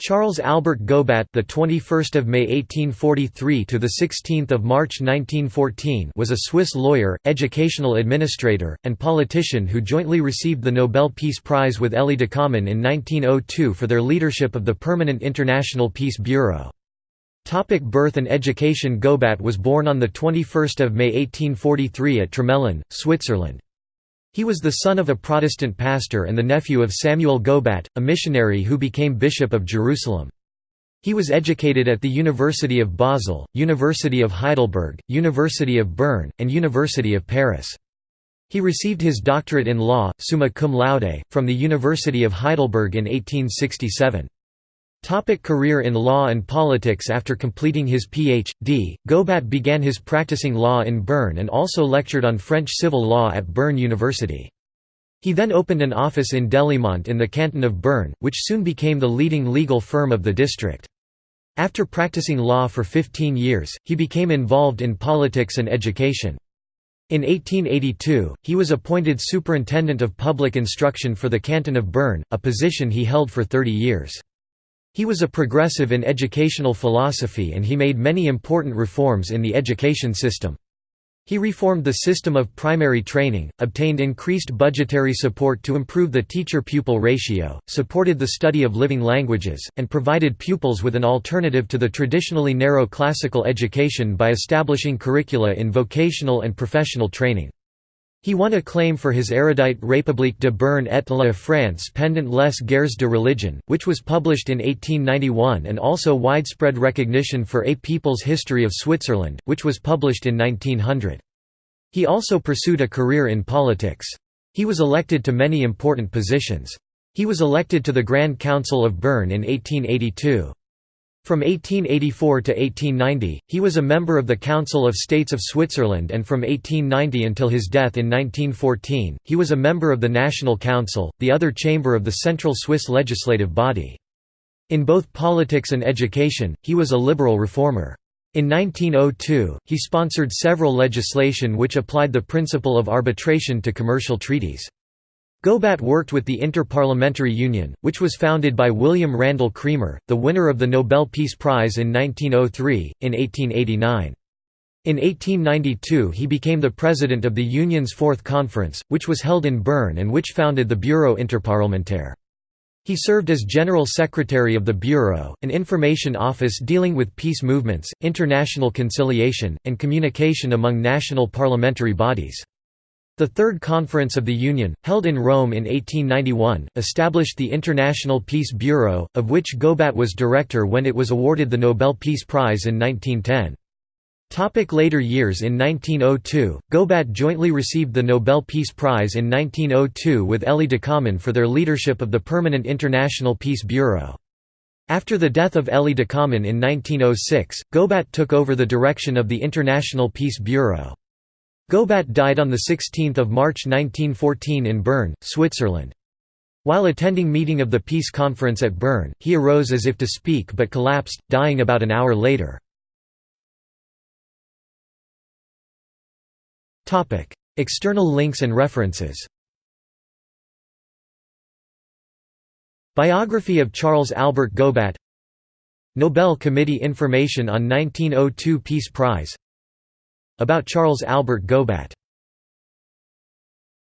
Charles Albert Gobat, the 21st of May 1843 to the 16th of March 1914, was a Swiss lawyer, educational administrator, and politician who jointly received the Nobel Peace Prize with Elie Ducommun in 1902 for their leadership of the Permanent International Peace Bureau. Topic birth and education Gobat was born on the 21st of May 1843 at Tramelan, Switzerland. He was the son of a Protestant pastor and the nephew of Samuel Gobat, a missionary who became Bishop of Jerusalem. He was educated at the University of Basel, University of Heidelberg, University of Bern, and University of Paris. He received his doctorate in law, summa cum laude, from the University of Heidelberg in 1867. Topic career in law and politics After completing his Ph.D., Gobat began his practicing law in Bern and also lectured on French civil law at Bern University. He then opened an office in Delémont in the canton of Bern, which soon became the leading legal firm of the district. After practicing law for 15 years, he became involved in politics and education. In 1882, he was appointed Superintendent of Public Instruction for the canton of Bern, a position he held for 30 years. He was a progressive in educational philosophy and he made many important reforms in the education system. He reformed the system of primary training, obtained increased budgetary support to improve the teacher-pupil ratio, supported the study of living languages, and provided pupils with an alternative to the traditionally narrow classical education by establishing curricula in vocational and professional training. He won acclaim for his erudite République de Berne et la France pendant les guerres de religion, which was published in 1891 and also widespread recognition for A People's History of Switzerland, which was published in 1900. He also pursued a career in politics. He was elected to many important positions. He was elected to the Grand Council of Bern in 1882. From 1884 to 1890, he was a member of the Council of States of Switzerland and from 1890 until his death in 1914, he was a member of the National Council, the other chamber of the central Swiss legislative body. In both politics and education, he was a liberal reformer. In 1902, he sponsored several legislation which applied the principle of arbitration to commercial treaties. Gobat worked with the Inter-Parliamentary Union, which was founded by William Randal Cremer, the winner of the Nobel Peace Prize in 1903, in 1889. In 1892 he became the president of the Union's Fourth Conference, which was held in Bern and which founded the Bureau Interparlementaire. He served as General Secretary of the Bureau, an information office dealing with peace movements, international conciliation, and communication among national parliamentary bodies. The Third Conference of the Union, held in Rome in 1891, established the International Peace Bureau, of which Gobat was director when it was awarded the Nobel Peace Prize in 1910. Topic later years In 1902, Gobat jointly received the Nobel Peace Prize in 1902 with Elie Ducommun for their leadership of the Permanent International Peace Bureau. After the death of Elie Ducommun in 1906, Gobat took over the direction of the International Peace Bureau. Gobat died on 16 March 1914 in Bern, Switzerland. While attending meeting of the peace conference at Bern, he arose as if to speak but collapsed, dying about an hour later. External links and references Biography of Charles Albert Gobat Nobel Committee Information on 1902 Peace Prize about Charles Albert Gobat